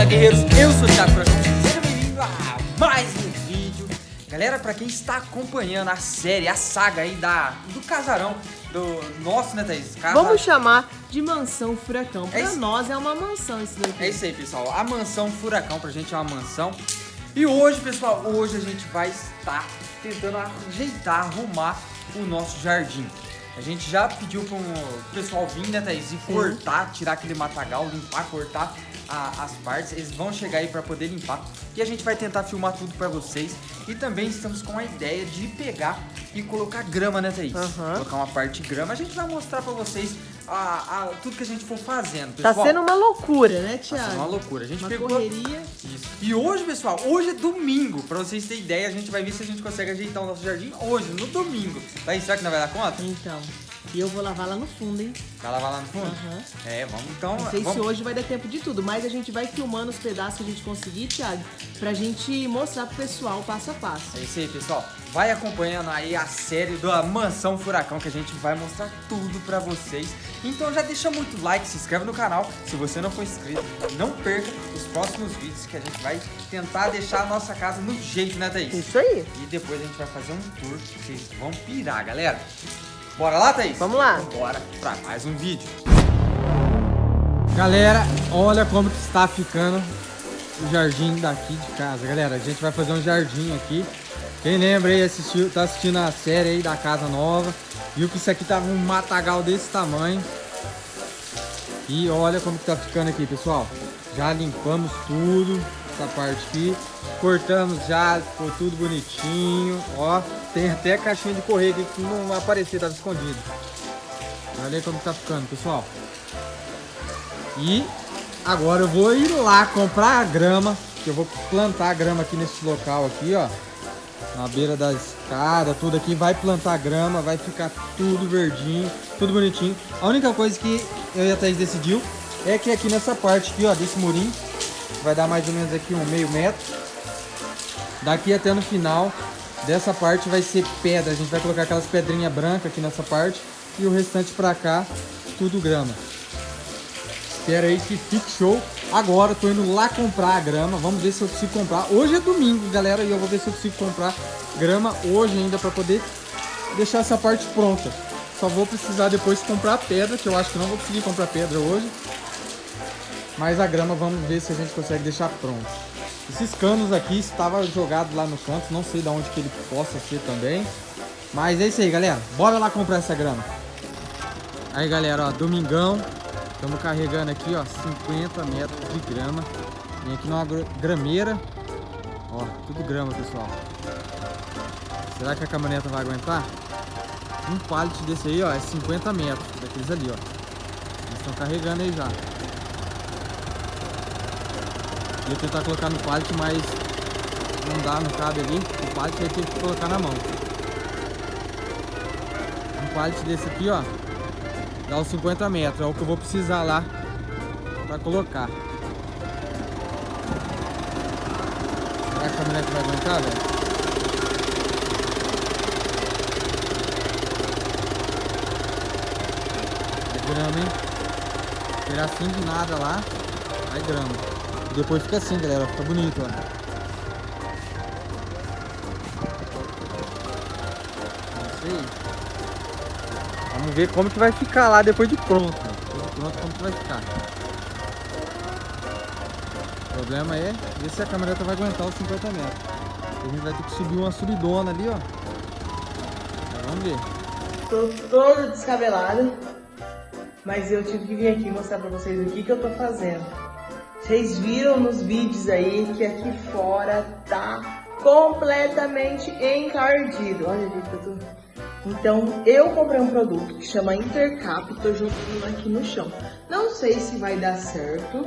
Fala guerreiros, eu sou o Thiago Furacão, seja bem-vindo a mais um vídeo. Galera, pra quem está acompanhando a série, a saga aí da, do casarão do nosso, né Thaís? Casa... Vamos chamar de Mansão Furacão, pra é nós é uma mansão isso daqui. É isso aí pessoal, a Mansão Furacão pra gente é uma mansão. E hoje pessoal, hoje a gente vai estar tentando ajeitar, arrumar o nosso jardim. A gente já pediu para o pessoal vir, né, Thaís? E cortar, tirar aquele matagal, limpar, cortar a, as partes. Eles vão chegar aí para poder limpar. E a gente vai tentar filmar tudo para vocês. E também estamos com a ideia de pegar e colocar grama, né, Thaís? Uhum. Colocar uma parte de grama. A gente vai mostrar para vocês a, a, tudo que a gente for fazendo, tá pessoal. Tá sendo uma loucura, né, Tiago? Tá sendo uma loucura. A gente uma pegou... correria. Isso. E hoje, pessoal, hoje é domingo. Para vocês terem ideia, a gente vai ver se a gente consegue ajeitar o nosso jardim hoje, no domingo. Thaís, será que não vai dar conta? Então... E eu vou lavar lá no fundo, hein? Vai lavar lá no fundo? Uhum. É, vamos então... Não sei vamos... se hoje vai dar tempo de tudo, mas a gente vai filmando os pedaços que a gente conseguir, Thiago, pra gente mostrar pro pessoal passo a passo. É isso aí, pessoal. Vai acompanhando aí a série da Mansão Furacão, que a gente vai mostrar tudo pra vocês. Então já deixa muito like, se inscreve no canal. Se você não for inscrito, não perca os próximos vídeos que a gente vai tentar deixar a nossa casa no jeito, né, Thaís? Isso aí. E depois a gente vai fazer um tour, vocês vão pirar, galera. Bora lá, Thaís? Vamos lá. Bora pra mais um vídeo. Galera, olha como que está ficando o jardim daqui de casa. Galera, a gente vai fazer um jardim aqui. Quem lembra aí, assistiu, tá assistindo a série aí da casa nova. Viu que isso aqui tava um matagal desse tamanho. E olha como que tá ficando aqui, pessoal. Já limpamos tudo, essa parte aqui. Cortamos já, ficou tudo bonitinho. Ó, tem até caixinha de correio aqui que não aparecer, tava escondido. Olha como tá ficando, pessoal. E agora eu vou ir lá comprar a grama, que eu vou plantar a grama aqui nesse local aqui, ó. Na beira da escada, tudo aqui. Vai plantar grama, vai ficar tudo verdinho, tudo bonitinho. A única coisa que eu e a Thaís decidiu é que aqui nessa parte aqui, ó, desse murinho, vai dar mais ou menos aqui um meio metro. Daqui até no final Dessa parte vai ser pedra, a gente vai colocar aquelas pedrinhas brancas aqui nessa parte e o restante pra cá, tudo grama. Espera aí que fique show. Agora eu tô indo lá comprar a grama, vamos ver se eu consigo comprar. Hoje é domingo, galera, e eu vou ver se eu consigo comprar grama hoje ainda pra poder deixar essa parte pronta. Só vou precisar depois comprar pedra, que eu acho que não vou conseguir comprar pedra hoje. Mas a grama vamos ver se a gente consegue deixar pronto. Esses canos aqui estavam jogados lá no canto, não sei de onde que ele possa ser também. Mas é isso aí, galera. Bora lá comprar essa grama. Aí, galera, ó, domingão. Estamos carregando aqui, ó, 50 metros de grama. Vem aqui numa grameira. Ó, tudo grama, pessoal. Será que a caminhoneta vai aguentar? Um pallet desse aí, ó, é 50 metros. Daqueles ali, ó. Eles estão carregando aí já. Ia tentar colocar no pallet, mas não dá, não cabe ali. O pallet vai ter que colocar na mão. Um pallet desse aqui, ó, dá os 50 metros. É o que eu vou precisar lá pra colocar. Será que a caminhonete vai aguentar, velho? É grama, hein? Tirar assim de nada lá, vai grama. E depois fica assim, galera. Fica bonito, ó. É isso aí. Vamos ver como que vai ficar lá depois de pronto. Depois de pronto, como que vai ficar. O problema é ver se a caminhoneta vai aguentar os 50 metros. A gente vai ter que subir uma subidona ali, ó. Então, vamos ver. Tô toda descabelada. Mas eu tive que vir aqui mostrar pra vocês o que, que eu tô fazendo. Vocês viram nos vídeos aí que aqui fora tá completamente encardido. Olha ali tô... Então, eu comprei um produto que chama Intercap, tô jogando aqui no chão. Não sei se vai dar certo,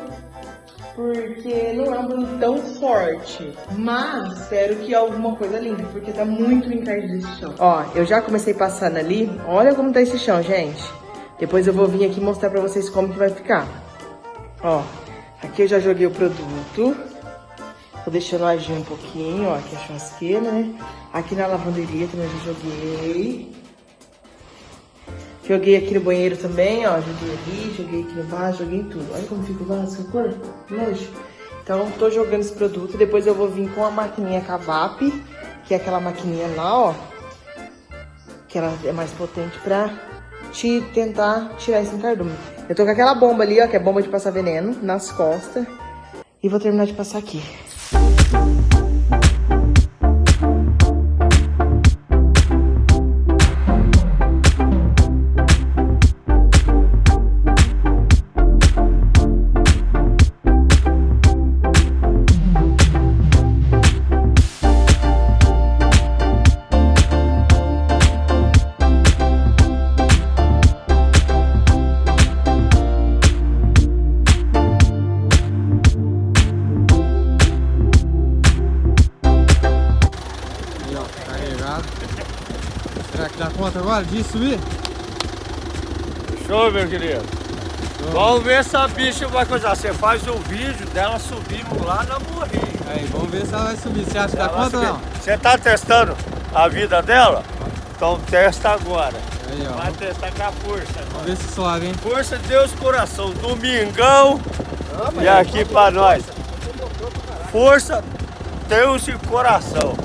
porque não é um produto tão forte. Mas espero que alguma coisa limpe, porque tá muito encardido esse chão. Ó, eu já comecei passando ali. Olha como tá esse chão, gente. Depois eu vou vir aqui mostrar pra vocês como que vai ficar. Ó, Aqui eu já joguei o produto. Tô deixando agir um pouquinho, ó, aqui a churrasqueira, né? Aqui na lavanderia também já joguei. Joguei aqui no banheiro também, ó, joguei ali, joguei aqui no vaso, joguei tudo. Olha como fica o vaso, que cor, nojo. Então, tô jogando esse produto. Depois eu vou vir com a maquininha Cavap, que é aquela maquininha lá, ó. Que ela é mais potente pra te tentar tirar esse encardume. Eu tô com aquela bomba ali, ó, que é bomba de passar veneno, nas costas. E vou terminar de passar aqui. De subir? Show, meu querido. Vamos ver se a bicha vai coisar. Você faz o vídeo dela subindo lá na morrinha. Aí, vamos ver se ela vai subir. Você acha que dá ou não? Você tá testando a vida dela? Então testa agora. Aí. Vai testar com a força. Vamos ver se sobe, hein? Força de Deus coração. Domingão. E aqui pra nós. Força, Deus e coração.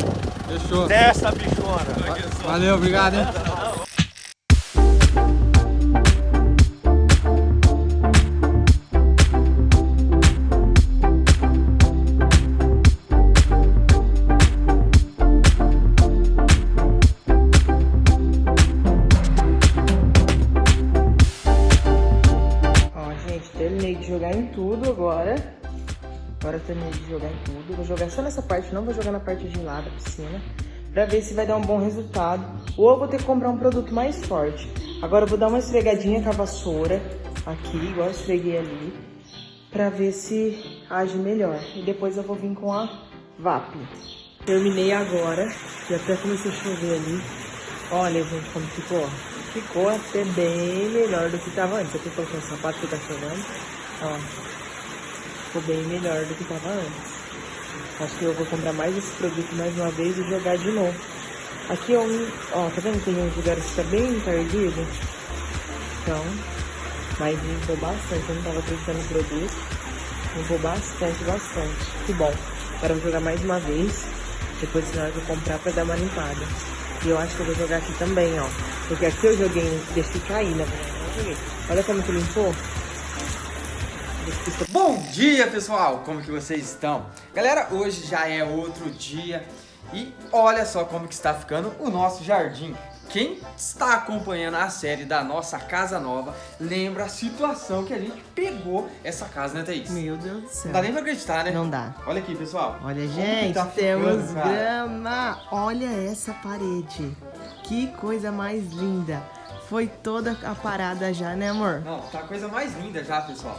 Fechou. Testa, bichona. Valeu, obrigado, hein? só nessa parte, não vou jogar na parte de lá da piscina. Pra ver se vai dar um bom resultado. Ou eu vou ter que comprar um produto mais forte. Agora eu vou dar uma esfregadinha com a vassoura. Aqui, igual eu esfreguei ali. Pra ver se age melhor. E depois eu vou vir com a VAP. Terminei agora. Já até comecei a chover ali. Olha, gente, como ficou. Ficou até bem melhor do que tava antes. Aqui colocando o sapato que tá chovendo. Ó. Ficou bem melhor do que tava antes. Acho que eu vou comprar mais esse produto mais uma vez e jogar de novo. Aqui é um. Ó, tá vendo? Tem uns lugares que tá bem encardido. Então. Mas limpou bastante. Eu não tava acreditando no produto. Limpou bastante, bastante. Que bom. Agora eu vou jogar mais uma vez. Depois senão eu vou comprar pra dar uma limpada. E eu acho que eu vou jogar aqui também, ó. Porque aqui eu joguei, deixei cair, na eu joguei. Olha como que limpou. Bom dia, pessoal! Como que vocês estão? Galera, hoje já é outro dia e olha só como que está ficando o nosso jardim. Quem está acompanhando a série da nossa casa nova, lembra a situação que a gente pegou essa casa, né, Thaís? Meu Deus do céu. Não dá nem pra acreditar, né? Não dá. Olha aqui, pessoal. Olha, Como gente, tá temos ficando, grama. Olha essa parede. Que coisa mais linda. Foi toda a parada já, né, amor? Não, tá a coisa mais linda já, pessoal.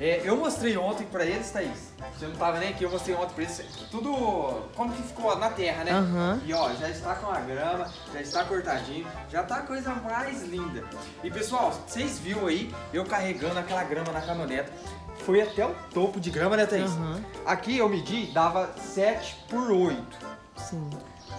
É, eu mostrei ontem pra eles, Thaís. Você não tava nem aqui, eu mostrei ontem pra eles. Tudo como que ficou na terra, né? Aham. E ó, já está com a grama, já está cortadinho, já tá a coisa mais linda. E pessoal, vocês viram aí eu carregando aquela grama na caminhoneta. Foi até o topo de grama, né, Thaís? Aham. Aqui eu medi, dava 7 por 8. Sim.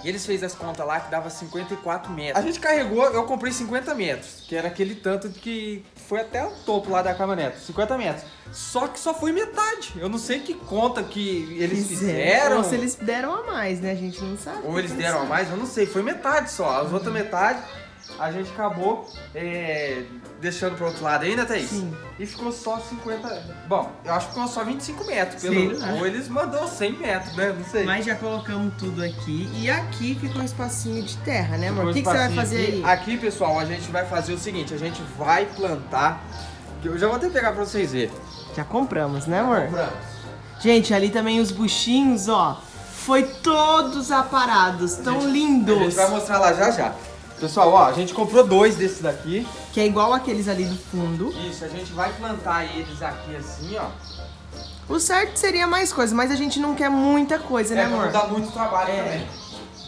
E eles fez as contas lá que dava 54 metros. A gente carregou, eu comprei 50 metros, que era aquele tanto que foi até o topo lá da caminhonete, 50 metros. Só que só foi metade. Eu não sei que conta que eles fizeram. Ou se eles deram a mais, né? A gente não sabe. Ou eles deram a mais, eu não sei. Foi metade só. As outras metade a gente acabou é, deixando pro outro lado né, Thaís? Sim. E ficou só 50. Bom, eu acho que ficou só 25 metros. Pelo... lá. Ou eles mandou 100 metros, né? Não sei. Mas já colocamos tudo aqui. E aqui ficou um espacinho de terra, né, amor? O que, que você vai fazer aí? Aqui, pessoal, a gente vai fazer o seguinte: a gente vai plantar. Eu já vou até pegar pra vocês verem. Já compramos, né, amor? Compramos. Gente, ali também os buchinhos, ó. Foi todos aparados. Tão A gente- A lindos. gente vai mostrar lá já já. Pessoal, ó, a gente comprou dois desses daqui. Que é igual aqueles ali do fundo. Isso, a gente vai plantar eles aqui assim, ó. O certo seria mais coisa, mas a gente não quer muita coisa, né, é, pra amor? dar muito trabalho É. também.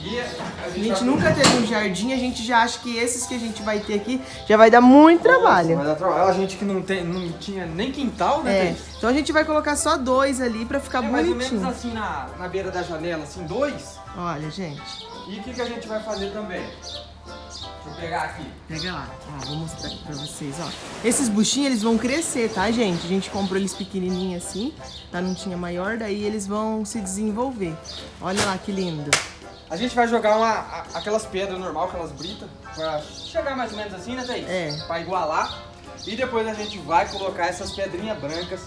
E a A gente, gente vai- nunca teve um jardim, a gente já acha que esses que a gente vai ter aqui já vai dar muito Nossa, trabalho. vai dar trabalho. A gente que não, tem, não tinha nem quintal, né, É, então a gente vai colocar só dois ali pra ficar É mais ou menos bonitinho. assim na, na beira da janela, assim, dois. Olha, gente. E o que, que a gente vai fazer também? Deixa eu pegar aqui. Pega lá, ó, vou mostrar aqui pra vocês, ó. Esses buchinhos, eles vão crescer, tá, gente? A gente comprou eles pequenininhos assim, tá? Não tinha maior, daí eles vão se desenvolver. Olha lá que lindo. A gente vai jogar uma, a- aquelas pedras normal, aquelas britas, pra chegar mais ou menos assim, né, Thaís? É. Pra igualar. E depois a gente vai colocar essas pedrinhas brancas.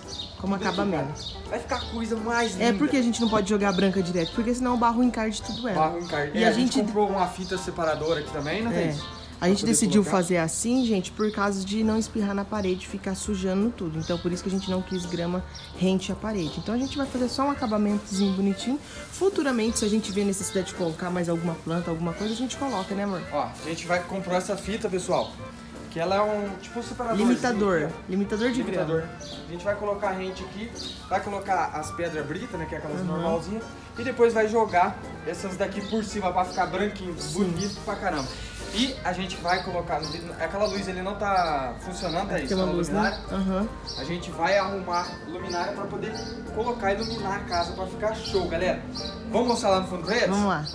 Como acabamento. Vai ficar a coisa mais linda. É porque a gente não pode jogar branca direto, porque senão o barro encarde tudo ela. Barro encarde. E É, a a gente gente- comprou uma fita separadora aqui também, né, É. A gente decidiu colocar. fazer assim, gente, por causa de não espirrar na parede e ficar sujando tudo. Então, por isso que a gente não quis grama rente à parede. Então, a gente vai fazer só um acabamentozinho bonitinho. Futuramente, se a gente ver necessidade de colocar mais alguma planta, alguma coisa, a gente coloca, né, amor? Ó, a gente vai comprar essa fita, pessoal. Que ela é um tipo um separador. Limitador. Limitador de Limitador. grama. A gente vai colocar a rente aqui, vai colocar as pedras britas, né, que é aquelas normalzinhas, e depois vai jogar essas daqui por cima pra ficar branquinho, bonito pra caramba. E a gente vai colocar, aquela luz ali não tá funcionando, é isso, uma aquela luz, luminária. né? Aham. A gente vai arrumar luminária pra poder colocar e iluminar a casa pra ficar show, galera. Vamos mostrar lá no fundo pra eles? Vamos lá.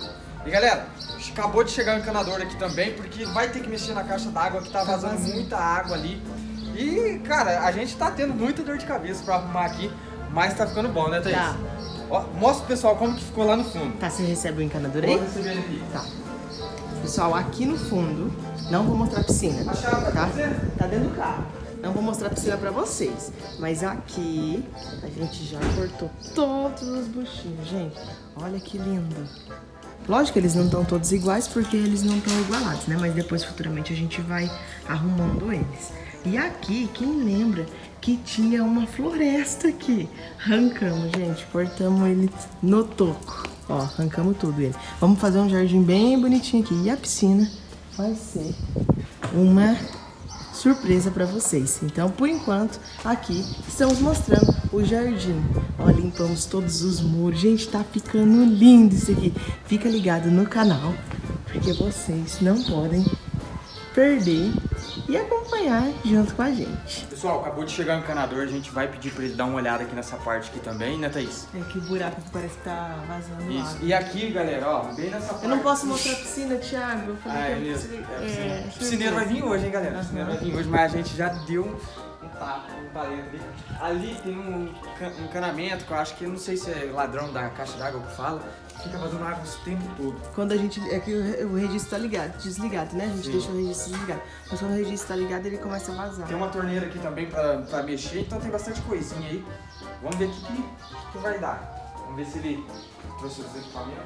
E galera, acabou de chegar o encanador aqui também, porque vai ter que mexer na caixa d'água que tá vazando vazio. muita água ali. E, cara, a gente tá tendo muita dor de cabeça pra arrumar aqui, mas tá ficando bom, né, Thaís? Tá. Ó, mostra pro pessoal como que ficou lá no fundo. Tá, você recebe o encanador Vou aí? receber ele aqui. Tá. Pessoal, aqui no fundo, não vou mostrar a piscina, A chave tá tá? Tá dentro do carro. Não vou mostrar a piscina pra vocês, mas aqui a gente já cortou todos os buchinhos, gente. Olha que lindo. Lógico que eles não estão todos iguais porque eles não estão igualados, né? Mas depois futuramente a gente vai arrumando eles. E aqui, quem lembra que tinha uma floresta aqui? Arrancamos, gente, cortamos ele no toco. Ó, arrancamos tudo ele. Vamos fazer um jardim bem bonitinho aqui. E a piscina vai ser uma surpresa pra vocês. Então, por enquanto, aqui estamos mostrando o jardim. Ó, limpamos todos os muros. Gente, tá ficando lindo isso aqui. Fica ligado no canal, porque vocês não podem perder e acompanhar junto com a gente. Pessoal, acabou de chegar o encanador, a gente vai pedir pra ele dar uma olhada aqui nessa parte aqui também, né, Thaís? É que buraco que parece que tá vazando Isso. água. E aqui, galera, ó, bem nessa parte. Eu não posso mostrar a piscina, Thiago. Eu falei Ah, é que eu mesmo. preciso- É, é, piscina. surpresa. piscineiro vai vir hoje, hein, galera? Aham. Piscineiro vai vir hoje, mas a gente já deu um, tapa, um talento ali. Ali tem um can- um encanamento que eu acho que, não sei se é ladrão da caixa d'água que fala, fica fazendo água o tempo todo. Quando a gente. É que o, o registro tá ligado, desligado, né? A gente Sim. deixa o registro desligado. Mas quando o registro tá ligado, ele começa a vazar. Tem uma torneira aqui também pra, pra mexer, então tem bastante coisinha aí. Vamos ver o que, que, que vai dar. Vamos ver se ele trouxe os equipamentos.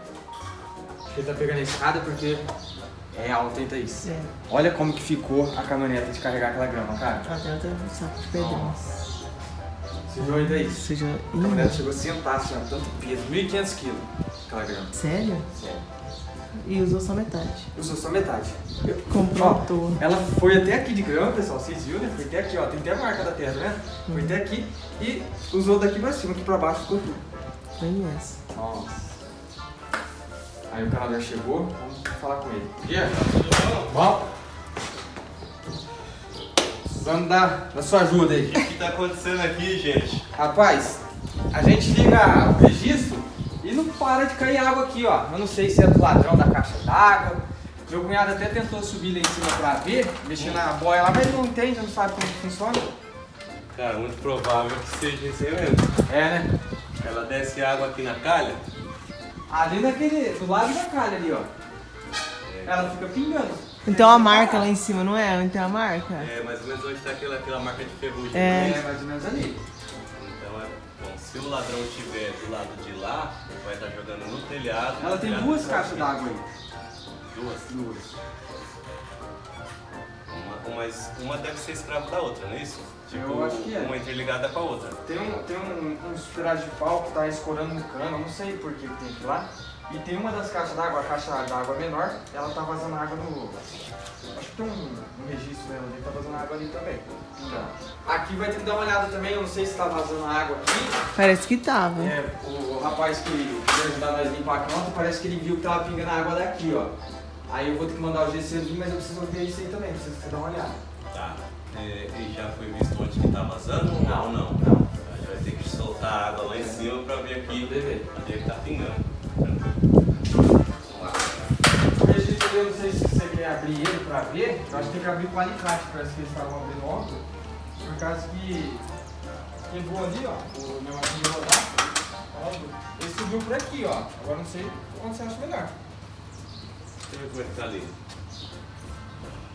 Acho que ele tá pegando a escada porque é alta, hein, Thaís? É. Olha como que ficou a caminhoneta de carregar aquela grama, cara. Até outro saco de pedrão. Você viu aí, Thaís? Seja. A caminhoneta chegou a sentar, assim, tanto peso, 1.500 quilos aquela grama. Sério? Sério. E usou só metade. Usou só metade. Eu- Comprou Ó. Ela foi até aqui de grama, pessoal, vocês viram, né? Foi até aqui, ó, tem até a marca da terra, né? Foi até aqui e usou daqui pra cima, aqui pra baixo ficou tudo. Bem essa. Nossa. Aí o canador chegou, falar com ele. Dia, Bom. Precisando da, da sua ajuda aí. O que tá acontecendo aqui, gente? Rapaz, a gente liga o registro e não para de cair água aqui, ó. Eu não sei se é do ladrão da caixa d'água. Meu cunhado até tentou subir lá em cima pra ver, mexer na boia lá, mas não entende, não sabe como que funciona. Cara, muito provável que seja isso aí mesmo. É, né? Ela desce água aqui na calha, Ali naquele, do lado da calha ali, ó. Ela fica pingando. Então a marca lá em cima, não é? Não tem a marca? é mais ou menos onde tá aquela, aquela marca de ferrugem. É. né? É, mais ou menos ali. Então é. Bom, se o ladrão estiver do lado de lá, vai estar jogando no telhado. Ela no tem telhado duas caixas d'água aí. Duas? Duas. Uma, uma, uma deve ser escrava da outra, não é isso? Eu acho que é. Uma interligada com a outra. Tem um, tem um, uns pedaços de pau que tá escorando no cano, eu não sei por que que tem aqui lá. E tem uma das caixas d'água, a caixa d'água menor, ela tá vazando água no. Acho que tem um, um registro nela ali, tá vazando água ali também. Tá. Aqui vai ter que dar uma olhada também, eu não sei se tá vazando água aqui. Parece que tava. É, o, o rapaz que veio ajudar nós a limpar aqui ontem, parece que ele viu que tava pingando água daqui, ó. Aí eu vou ter que mandar o GC vir, mas eu preciso ver isso aí também, preciso que você dá uma olhada. Tá. É, e já foi visto onde que tá vazando ou não? Não, não? A gente vai ter que soltar a água lá em cima pra ver aqui onde é que tá pingando. Eu não sei se você quer abrir ele pra ver. que abrir com alicate, parece que eles estavam abrindo ontem. Por causa que quebrou ali, ó, o negocinho de rodar. Ele subiu por aqui, ó. Agora não sei onde você acha melhor. Deixa eu ver como é que tá ali.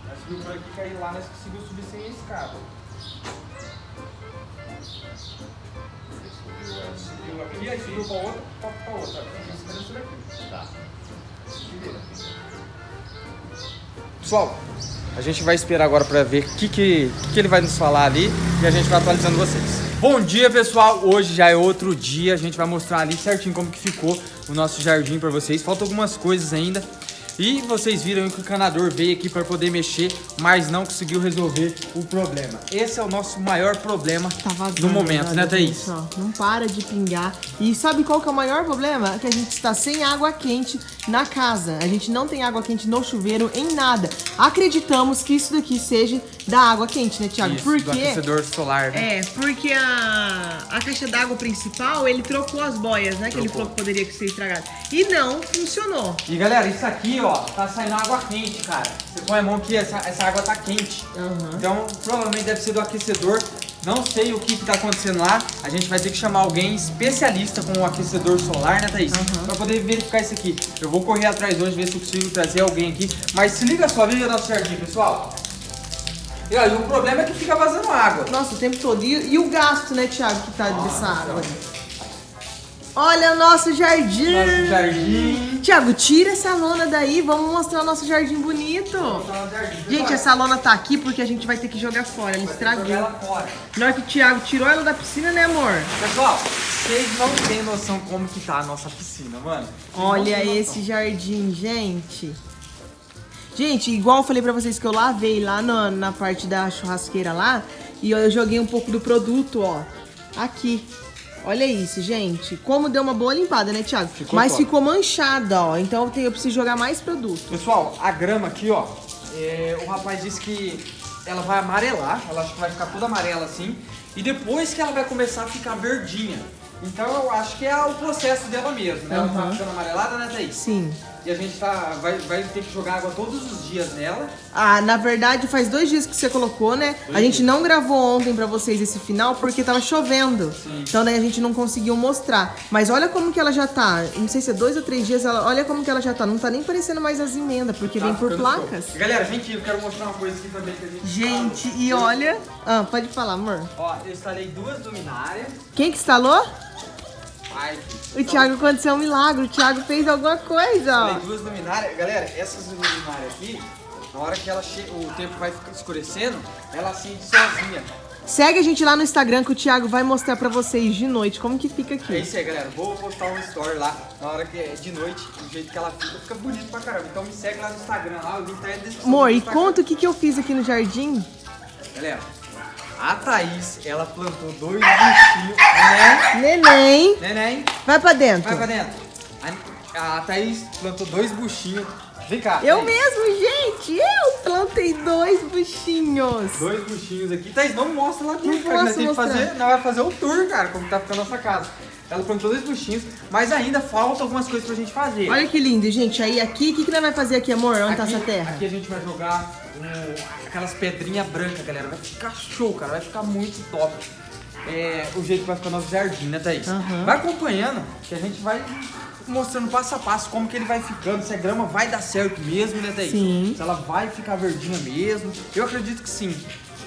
Aí subiu por aqui, caiu lá, nós conseguimos subir sem a escada. Subiu aqui, aí subiu outra, outra. Pessoal, a gente vai esperar agora pra ver o que, que, que, ele vai nos falar ali e a gente vai atualizando vocês. Bom dia, pessoal! Hoje já é outro dia, a gente vai mostrar ali certinho como que ficou o nosso jardim pra vocês. Faltam algumas coisas ainda. E vocês viram que o encanador veio aqui para poder mexer, mas não conseguiu resolver o problema. Esse é o nosso maior problema Tá vazando, no momento, né, olha, Thaís? gente, ó, não para de pingar. E sabe qual que é o maior problema? Que a gente está sem água quente na casa. A gente não tem água quente no chuveiro, em nada. Acreditamos que isso daqui seja da água quente, né, Thiago? Isso, Por do aquecedor solar, né? É, porque a, a caixa d'água principal, ele trocou as boias, né? Que ele Trocou. falou que poderia ser estragado. E não funcionou. E galera, isso aqui, ó, tá saindo água quente, cara. Você põe a mão aqui, essa, essa água tá quente. Aham. Então, provavelmente deve ser do aquecedor. Não sei o que, que tá acontecendo lá. A gente vai ter que chamar alguém especialista com o aquecedor solar, né, Thaís? Aham. Pra poder verificar isso aqui. Eu vou correr atrás hoje, ver se eu consigo trazer alguém aqui. Mas se liga só, veja nosso jardim, pessoal. E olha, o problema é que fica vazando água. Nossa, o tempo todo. E, e o gasto, né, Thiago, que tá Nossa, dessa água? Olha o nosso jardim! Nosso jardim. Thiago, tira essa lona daí, vamos mostrar o nosso jardim bonito. Gente, essa lona tá aqui porque a gente vai ter que jogar fora, ela estragou. Na hora que o Thiago tirou ela da piscina, né, amor? Pessoal, vocês não têm noção como que tá a nossa piscina, mano. Vocês Olha esse jardim, gente. Gente, igual eu falei pra vocês que eu lavei lá na, na parte da churrasqueira lá e eu joguei um pouco do produto, ó, aqui. Olha isso, gente. Como deu uma boa limpada, né, Thiago? Ficou Mas top. ficou manchada, ó. Então eu, tenho, eu preciso jogar mais produto. Pessoal, a grama aqui, ó, é, o rapaz disse que ela vai amarelar, ela acho que vai ficar toda amarela assim, e depois que ela vai começar a ficar verdinha. Então eu acho que é o processo dela mesmo, né? Ela tá ficando amarelada, né, Thaís? Sim. E a gente tá, vai, vai ter que jogar água todos os dias nela. Ah, na verdade, faz dois dias que você colocou, né? A gente não gravou ontem pra vocês esse final porque tava chovendo. Sim. Então daí a gente não conseguiu mostrar. Mas olha como que ela já tá. Não sei se é dois ou três dias, ela, olha como que ela já tá. Não tá nem parecendo mais as emendas, porque Tá vem por placas. E, Galera, gente, eu quero mostrar uma coisa aqui também que a gente Gente, instalou. e olha. Ah, pode falar, amor. Ó, eu instalei duas luminárias. Quem que instalou? Ai, O Thiago aconteceu um milagre. O Thiago fez alguma coisa, ó. Instalei duas luminárias. Galera, essas luminárias aqui, na hora que ela che... o tempo vai escurecendo, ela acende sozinha. Segue a gente lá no Instagram que o Thiago vai mostrar pra vocês de noite como que fica É aqui. isso aí, galera. Vou postar um story lá na hora que é de noite, do jeito que ela fica, fica bonito pra caramba. Então me segue lá no Instagram, lá, o link tá aí na descrição. Amor, e conta o que, que eu fiz aqui no jardim. Galera, a Thaís, ela plantou dois bichinhos, né? Neném. Neném, Vai pra dentro. vai pra dentro. A, a Thaís plantou dois buchinhos. Vem cá. Eu Thaís. mesmo, gente. Eu plantei dois buchinhos. Dois buchinhos aqui. Thaís, não mostra lá dentro, cara. Nós temos que fazer, nós vamos fazer o tour, cara, como tá ficando a nossa casa. Ela plantou dois buchinhos, mas ainda falta algumas coisas pra gente fazer. Olha que lindo, gente. Aí aqui, o que, que nós vai fazer aqui, amor? Onde tá Aqui- essa terra? Aqui a gente vai jogar um, aquelas pedrinhas brancas, galera. Vai ficar show, cara. Vai ficar muito top. É, o jeito que vai ficar nosso jardim, né, Thaís? Aham. Vai acompanhando, que a gente vai mostrando passo a passo como que ele vai ficando, se a grama vai dar certo mesmo, né, Thaís? Sim. Se ela vai ficar verdinha mesmo. Eu acredito que sim.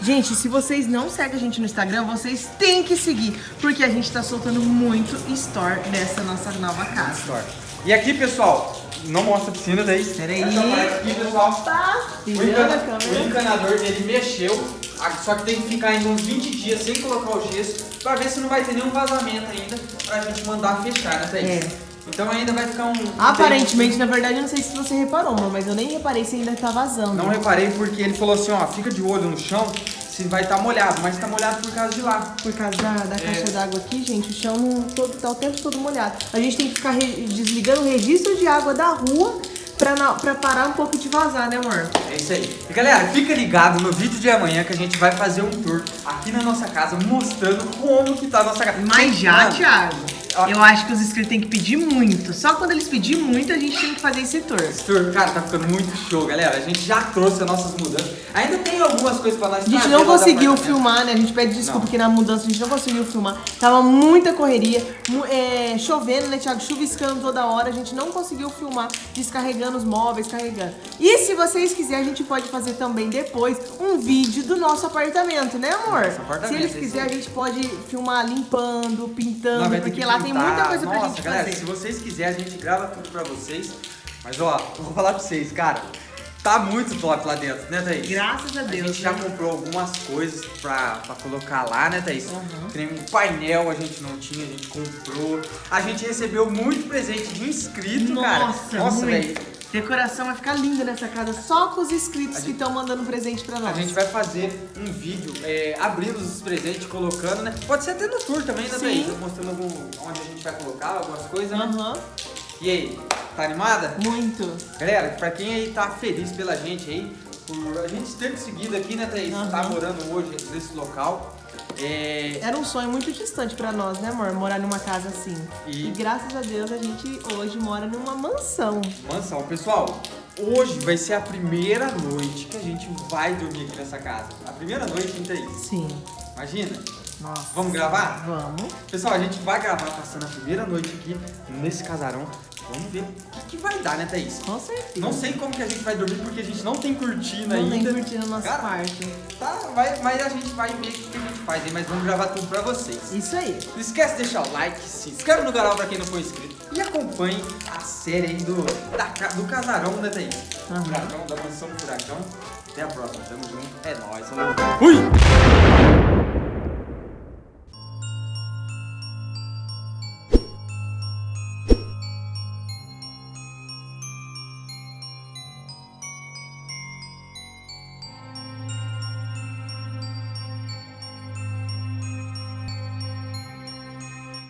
Gente, se vocês não seguem a gente no Instagram, vocês têm que seguir. Porque a gente tá soltando muito store dessa nossa nova casa. Store. E aqui, pessoal, não mostra a piscina, Thaís. Peraí. Aqui, pessoal. Tá? O, encana- encanador ele mexeu, só que tem que ficar ainda uns 20 dias sem colocar o gesso pra ver se não vai ter nenhum vazamento ainda pra gente mandar fechar, né, Thaís? É. Então ainda vai ficar um. Aparentemente, na verdade, eu não sei se você reparou, mas eu nem reparei se ainda tá vazando. Não reparei porque ele falou assim: ó, fica de olho no chão se vai estar molhado, mas tá molhado por causa de lá. Por causa da, da caixa d'água aqui, gente, o chão não, todo, tá o tempo todo molhado. A gente tem que ficar desligando o registro de água da rua pra, na- pra parar um pouco de vazar, né, amor? É isso aí. E galera, fica ligado no vídeo de amanhã que a gente vai fazer um tour aqui na nossa casa mostrando como que tá a nossa casa. Mas já, Thiago. Eu acho que os inscritos têm que pedir muito. Só quando eles pedirem muito, a gente tem que fazer esse tour. Esse tour, cara, tá ficando muito show, galera. A gente já trouxe as nossas mudanças. Ainda tem algumas coisas pra nós A gente não conseguiu apartamento. filmar, né? A gente pede desculpa Não. que na mudança a gente não conseguiu filmar. Tava muita correria, é, chovendo, né, Thiago? Chuviscando toda hora. A gente não conseguiu filmar descarregando os móveis, carregando. E se vocês quiserem, a gente pode fazer também depois um vídeo do nosso apartamento, né, amor? Nosso apartamento, se eles quiserem, a gente pode filmar limpando, pintando, porque que lá tem muita coisa pra Nossa, gente galera, fazer. se vocês quiserem, a gente grava tudo pra vocês. Mas ó, eu vou falar pra vocês, cara. Tá muito top lá dentro, né, Thaís? Graças a A Deus. gente já né? comprou algumas coisas pra, pra colocar lá, né, Thaís? Uhum. Nem um painel a gente não tinha, a gente comprou. A gente recebeu muito presente de inscrito, cara. Nossa, Nossa, muito. velho. Decoração vai ficar linda nessa casa, só com os inscritos que estão mandando presente pra A nós. gente vai fazer um vídeo é, abrindo os presentes, colocando, né? Pode ser até no tour também, né. Thaís? Mostrando algum, onde a gente vai colocar algumas coisas, né? Aham, E aí, tá animada? muito. Galera, pra quem aí tá feliz pela gente aí, por a gente ter conseguido aqui, né, Thaís? Aham. Tá morando hoje nesse local. É, Era um sonho muito distante pra nós, né, amor? Morar numa casa assim. E- E, graças a Deus a gente hoje mora numa mansão. mansão. Pessoal, hoje vai ser a primeira noite que a gente vai dormir aqui nessa casa. A primeira noite, hein, Thaís? Sim. Imagina. Nossa. Vamos gravar? Vamos. Pessoal, a gente vai gravar passando a primeira noite aqui nesse casarão. Vamos ver o que, que vai dar, né, Thaís? Com certeza. Não sei como que a gente vai dormir porque a gente não tem cortina Não ainda. tem curtindo o nosso Cara, quarto. Tá, vai, mas a gente vai ver o que, a gente faz aí, mas vamos gravar tudo pra vocês. Isso aí. Não esquece de deixar o like, se inscreve no canal pra quem não for inscrito e acompanhe a série aí do, da do casarão, né, Thaís? Aham. Furacão, da mansão do furacão. Até a próxima, tamo junto. É nóis, falou. Fui!